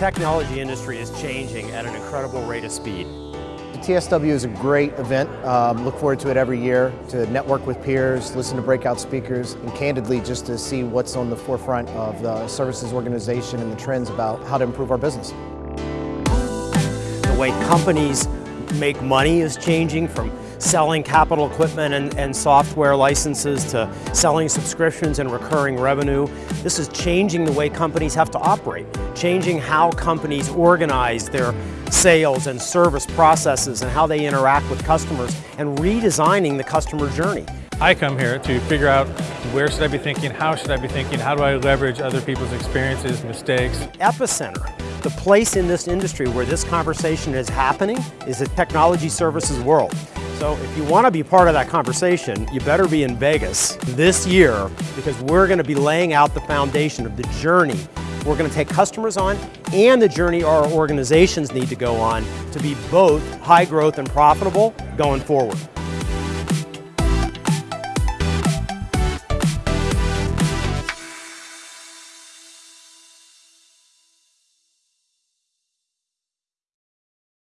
technology industry is changing at an incredible rate of speed. The TSW is a great event. Um, look forward to it every year to network with peers, listen to breakout speakers, and candidly just to see what's on the forefront of the services organization and the trends about how to improve our business. The way companies make money is changing from selling capital equipment and, and, software licenses to selling subscriptions and recurring revenue. This is changing the way companies have to operate, changing how companies organize their sales and service processes and how they interact with customers and redesigning the customer journey. I come here to figure out where should I be thinking, how should I be thinking, how do I leverage other people's experiences, mistakes. Epicenter, the place in this industry where this conversation is happening is the technology services world. So if you want to be part of that conversation, you better be in Vegas this year because we're going to be laying out the foundation of the journey we're going to take customers on and the journey our organizations need to go on to be both high growth and profitable going forward.